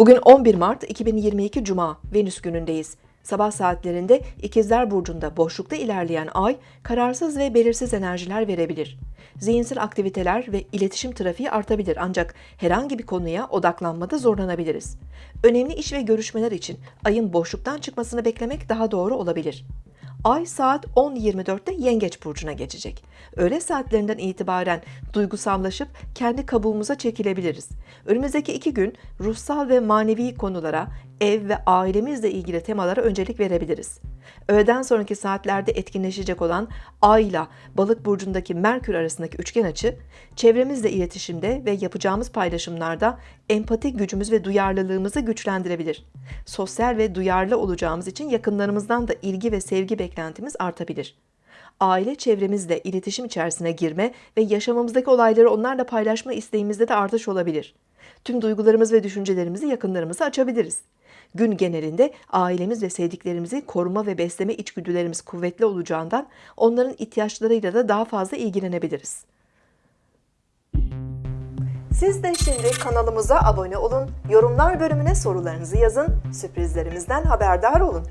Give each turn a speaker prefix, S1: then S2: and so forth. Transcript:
S1: Bugün 11 Mart 2022 Cuma, Venüs günündeyiz. Sabah saatlerinde İkizler Burcu'nda boşlukta ilerleyen ay kararsız ve belirsiz enerjiler verebilir. Zihinsel aktiviteler ve iletişim trafiği artabilir ancak herhangi bir konuya odaklanmada zorlanabiliriz. Önemli iş ve görüşmeler için ayın boşluktan çıkmasını beklemek daha doğru olabilir. Ay saat 10.24'te Yengeç burcuna geçecek. Öğle saatlerinden itibaren duygusallaşıp kendi kabuğumuza çekilebiliriz. Önümüzdeki iki gün ruhsal ve manevi konulara, ev ve ailemizle ilgili temalara öncelik verebiliriz. Öğleden sonraki saatlerde etkinleşecek olan Ay ile Balık burcundaki Merkür arasındaki üçgen açı, çevremizle iletişimde ve yapacağımız paylaşımlarda empati gücümüz ve duyarlılığımızı güçlendirebilir. Sosyal ve duyarlı olacağımız için yakınlarımızdan da ilgi ve sevgi beklentimiz artabilir. Aile çevremizle iletişim içerisine girme ve yaşamımızdaki olayları onlarla paylaşma isteğimizde de artış olabilir. Tüm duygularımız ve düşüncelerimizi yakınlarımıza açabiliriz. Gün genelinde ailemiz ve sevdiklerimizi koruma ve besleme içgüdülerimiz kuvvetli olacağından onların ihtiyaçlarıyla da daha fazla ilgilenebiliriz. Siz de şimdi kanalımıza abone olun, yorumlar bölümüne sorularınızı yazın, sürprizlerimizden haberdar olun.